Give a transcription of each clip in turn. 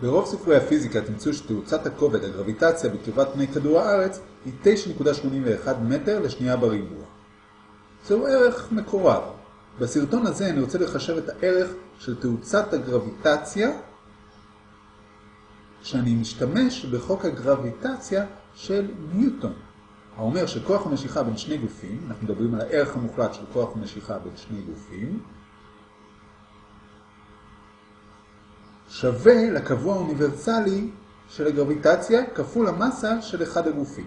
ברוב ספרי הפיזיקה תמצאו שתאוצת הכובד, הגרביטציה בקרבת פני כדור הארץ, היא 9.81 מטר לשנייה בריבוע. זהו ערך מקורב. בסרטון הזה אני רוצה לחשב את הערך של תאוצת הגרביטציה כשאני משתמש בחוק הגרביטציה של ניוטון. האומר שכוח המשיכה בין שני גופים, אנחנו מדברים על הערך המוחלט של כוח המשיכה בין שני גופים, שווה לקבוע האוניברסלי של הגרביטציה כפול המסה של אחד הגופים.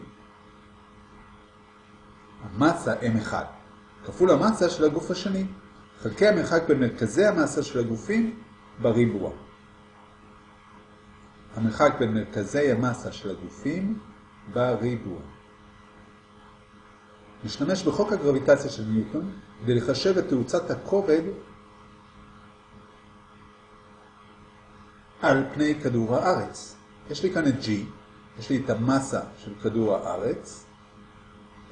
המסה M1 כפול המסה של הגוף השני, חלקי המרחק בין מרכזי המסה של הגופים בריבוע. המרחק בין מרכזי המסה של הגופים בריבוע. נשתמש בחוק הגרביטציה של ניוטון כדי לחשב את תאוצת הכובד על פני כדור הארץ. יש לי כאן את G, יש לי את המסה של כדור הארץ,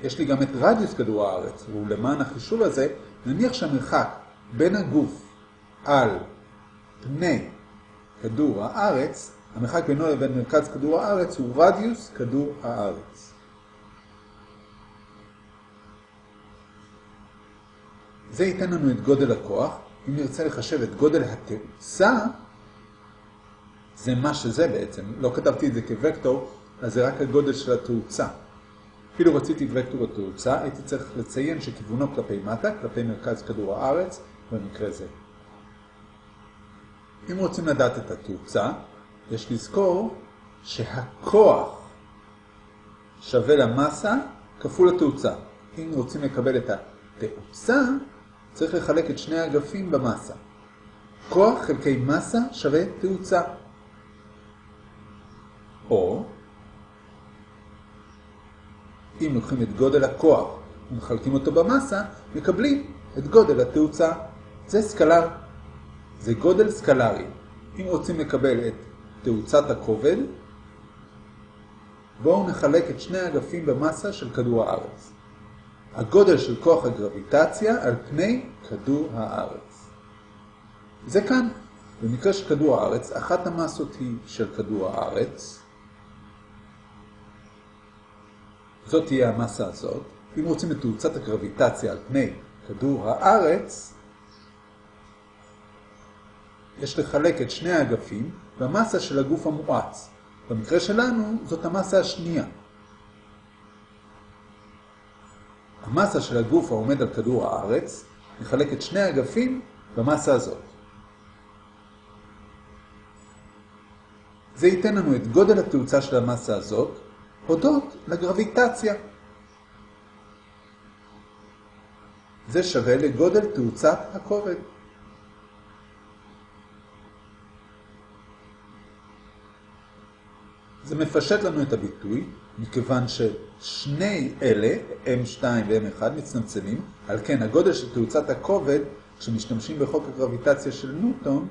יש לי גם את רדיוס כדור הארץ, ולמען החישוב הזה, נניח שהמרחק בין הגוף על פני כדור הארץ, המרחק בינו לבין מרכז כדור הארץ הוא רדיוס כדור הארץ. זה ייתן לנו את גודל הכוח. אם נרצה לחשב את גודל התאוצה, זה מה שזה בעצם. לא כתבתי את זה כווקטור, אז זה רק הגודל של התאוצה. אפילו רציתי וקטור התאוצה, הייתי צריך לציין שכיוונו כלפי מטה, כלפי מרכז כדור הארץ, במקרה זה. אם רוצים לדעת את התאוצה, יש לזכור שהכוח שווה למסה כפול התאוצה. אם רוצים לקבל את התאוצה, צריך לחלק את שני האגפים במסה. כוח חלקי מסה שווה תאוצה. או, אם לוקחים את גודל הכוח ומחלקים אותו במסה, מקבלים את גודל התאוצה. זה סקלר. זה גודל סקלרי. אם רוצים לקבל את תאוצת הכובד, בואו נחלק את שני האגפים במסה של כדור הארץ. הגודל של כוח הגרביטציה על פני כדור הארץ. זה כאן. במקרה של כדור הארץ, אחת המסות היא של כדור הארץ. זאת תהיה המסה הזאת. אם רוצים את תאוצת הגרביטציה על פני כדור הארץ, יש לחלק את שני האגפים במסה של הגוף המואץ. במקרה שלנו זאת המסה השנייה. המסה של הגוף העומד על כדור הארץ נחלק את שני האגפים במסה הזאת. זה ייתן לנו את גודל התאוצה של המסה הזאת, הודות לגרביטציה. זה שווה לגודל תאוצת הכובד. זה מפשט לנו את הביטוי, מכיוון ששני אלה, M2 ו-M1, מצטמצמים, על כן הגודל של תאוצת הכובד, כשמשתמשים בחוק הגרביטציה של ניוטון,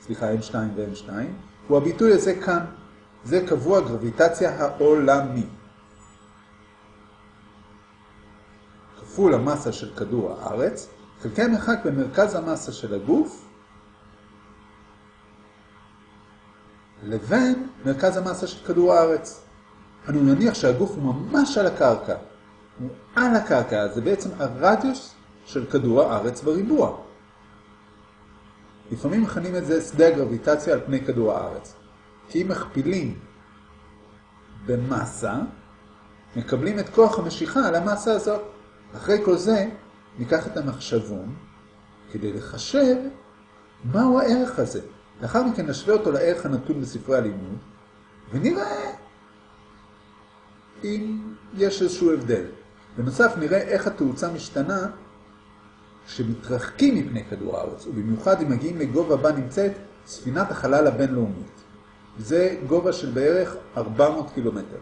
סליחה, M2 ו-M2, הוא הביטוי הזה כאן. זה קבוע גרביטציה העולמי. כפול המסה של כדור הארץ, חלקי המרחק במרכז המסה של הגוף, לבין מרכז המסה של כדור הארץ. אנו נניח שהגוף הוא ממש על הקרקע. הוא על הקרקע, זה בעצם הרדיוס של כדור הארץ בריבוע. לפעמים מכנים את זה שדה הגרביטציה על פני כדור הארץ. כי אם מכפילים במסה, מקבלים את כוח המשיכה על המסה הזאת. אחרי כל זה, ניקח את המחשבון כדי לחשב מהו הערך הזה. לאחר מכן נשווה אותו לערך הנתון בספרי הלימוד, ונראה אם יש איזשהו הבדל. בנוסף נראה איך התאוצה משתנה כשמתרחקים מפני כדור הארץ, ובמיוחד אם מגיעים לגובה בה נמצאת ספינת החלל הבינלאומית. זה גובה של בערך 400 קילומטר.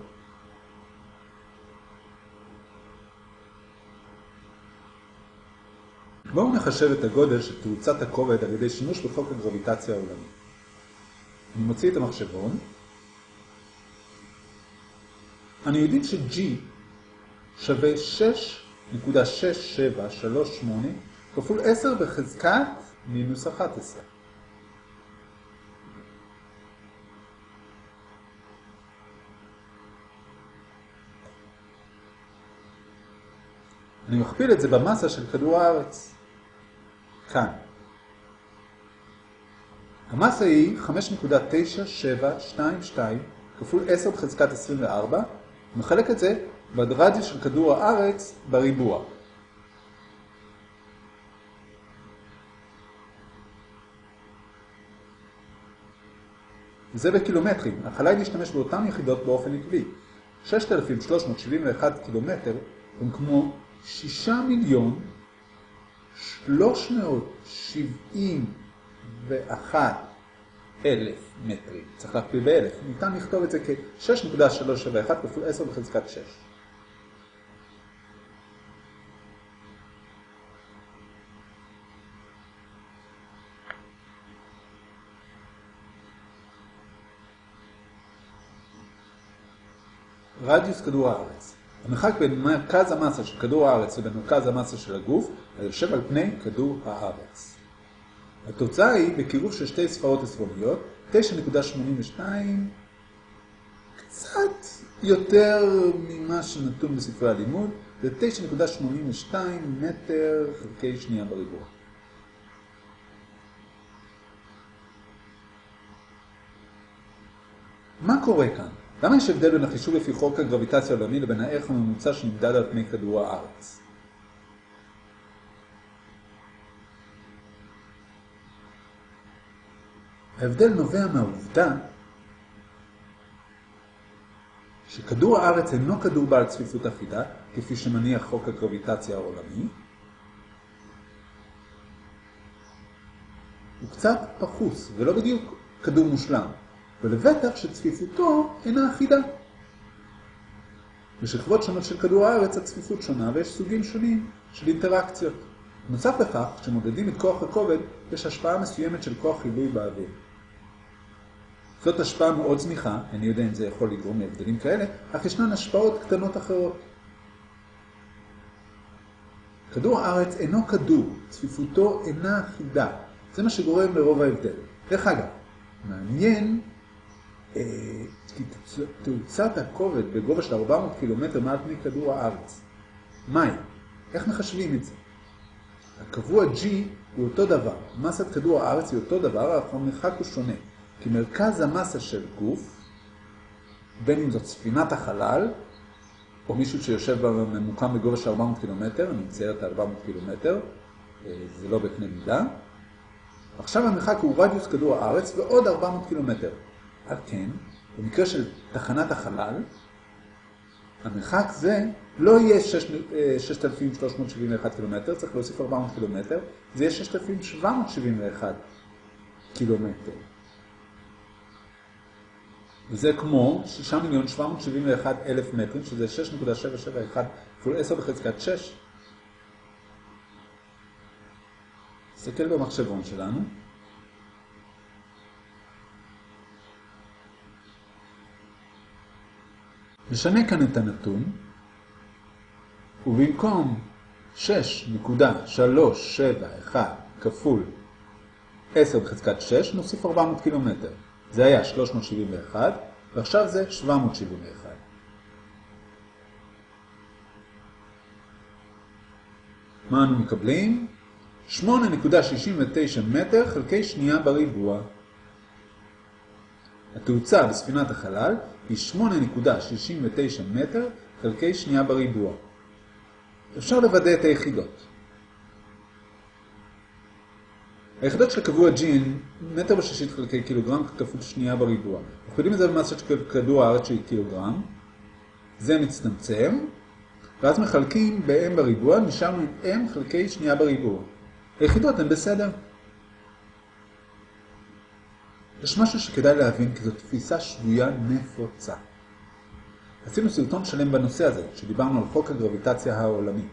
בואו נחשב את הגודל של תאוצת הכובד על ידי שימוש בחוק הגרביטציה העולמי. אני מוציא את המחשבון. אני יודעים ש-G שווה 6.6738 כפול 10 בחזקת מינוס 11. אני מכפיל את זה במסה של כדור הארץ. כאן. המסה היא 5.9722 כפול 10 בחזקת 24, ומחלק את זה ברדיוס של כדור הארץ בריבוע. וזה בקילומטרים. היא להשתמש באותן יחידות באופן עקבי. 6,371 קילומטר הם כמו 6 מיליון 371 אלף מטרים. צריך להכפיל באלף. ניתן לכתוב את זה כ-6.371 כפול 10 בחזקת 6. רדיוס כדור הארץ. המרחק בין מרכז המסה של כדור הארץ לבין מרכז המסה של הגוף היושב על פני כדור הארץ. התוצאה היא בקירוב של שתי ספרות עשרוניות, 9.82, קצת יותר ממה שנתון בספרי הלימוד, זה 9.82 מטר חלקי שנייה בריבוע. מה קורה כאן? למה יש הבדל בין החישוב לפי חוק הגרביטציה העולמי לבין הערך הממוצע שנמדד על פני כדור הארץ? ההבדל נובע מהעובדה שכדור הארץ אינו כדור בעל צפיפות אחידה, כפי שמניח חוק הגרביטציה העולמי, הוא קצת פחוס, ולא בדיוק כדור מושלם. ולבטח שצפיפותו אינה אחידה. בשכבות שונות של כדור הארץ הצפיפות שונה ויש סוגים שונים של אינטראקציות. נוסף לכך, כשמודדים את כוח הכובד, יש השפעה מסוימת של כוח חיווי באוויר. זאת השפעה מאוד זניחה, אני יודע אם זה יכול לגרום להבדלים כאלה, אך ישנן השפעות קטנות אחרות. כדור הארץ אינו כדור, צפיפותו אינה אחידה. זה מה שגורם לרוב ההבדל. דרך אגב, מעניין תאוצת הכובד בגובה של 400 קילומטר מעל פני כדור הארץ. מהי? איך מחשבים את זה? הקבוע G הוא אותו דבר. מסת כדור הארץ היא אותו דבר, אך המרחק הוא שונה. כי מרכז המסה של גוף, בין אם זאת ספינת החלל, או מישהו שיושב בממוקם בגובה של 400 קילומטר, אני מצייר את 400 קילומטר, אה, זה לא בקנה מידה. עכשיו המרחק הוא רדיוס כדור הארץ ועוד 400 קילומטר. על כן, במקרה של תחנת החלל, המרחק זה לא יהיה 6,371 קילומטר, צריך להוסיף 400 קילומטר, זה יהיה 6,771 קילומטר. וזה כמו 6,771,000 מטרים, שזה 6.771 כפול 10 בחזקת 6. נסתכל במחשבון שלנו. נשנה כאן את הנתון, ובמקום 6.371 כפול 10 בחזקת 6, נוסיף 400 קילומטר. זה היה 371, ועכשיו זה 771. מה אנו מקבלים? 8.69 מטר חלקי שנייה בריבוע. התאוצה בספינת החלל היא 8.69 מטר חלקי שנייה בריבוע. אפשר לוודא את היחידות. היחידות של קבוע הן מטר בשישית חלקי קילוגרם כפול שנייה בריבוע. אנחנו יודעים את זה במסה של כדור הארץ שהיא קילוגרם. זה מצטמצם, ואז מחלקים ב-M בריבוע, נשארנו עם M חלקי שנייה בריבוע. היחידות הן בסדר. יש משהו שכדאי להבין, כי זו תפיסה שבויה נפוצה. עשינו סרטון שלם בנושא הזה, שדיברנו על חוק הגרביטציה העולמי.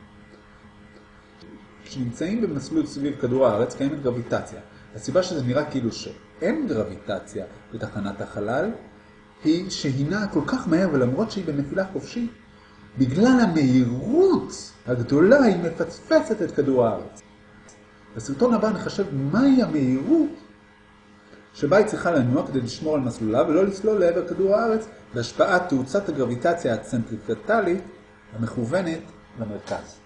כשנמצאים במסלול סביב כדור הארץ קיימת גרביטציה. הסיבה שזה נראה כאילו שאין גרביטציה בתחנת החלל, היא שהיא נעה כל כך מהר, ולמרות שהיא בנפילה חופשית, בגלל המהירות הגדולה היא מפצפצת את כדור הארץ. בסרטון הבא נחשב מהי המהירות שבה היא צריכה לנוע כדי לשמור על מסלולה ולא לסלול לעבר כדור הארץ בהשפעת תאוצת הגרביטציה הצנטריפטלית המכוונת למרכז.